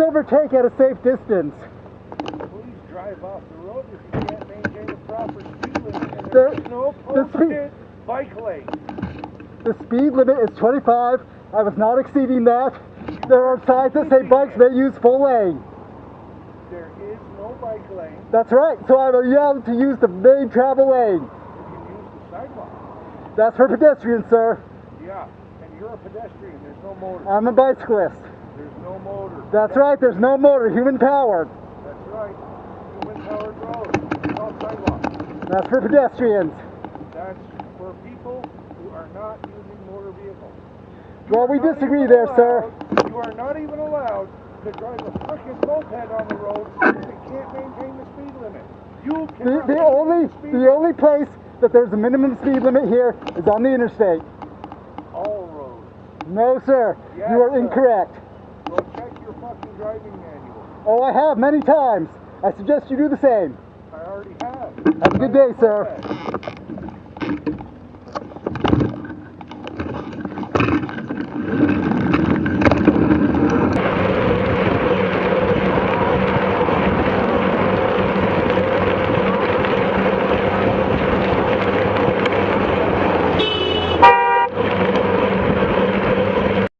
overtake at a safe distance. Please drive off the road if you can't maintain a proper speed limit. And The- there's no the speed- bike lane. The speed limit is 25. I was not exceeding that. There are signs that say bikes may use full lane. There is no bike lane. That's right. So I'm allowed to use the main travel lane. You can use the sidewalk. That's for pedestrians, sir. Yeah, and you're a pedestrian. There's no motor. I'm a bicyclist. No motor. That's right. There's no motor, human powered. That's right. Human powered road. Sidewalk. That's for pedestrians. That's for people who are not using motor vehicles. Well, we disagree there, sir. You are not even allowed to drive a frickin' moped on the road if you can't maintain the speed limit. You The, cannot the only speed the only place that there's a minimum speed limit here is on the interstate. all roads. No, sir. Yes, you are sir. incorrect. Your fucking driving manual. Oh, I have many times. I suggest you do the same. I already have. Have a good day, sir.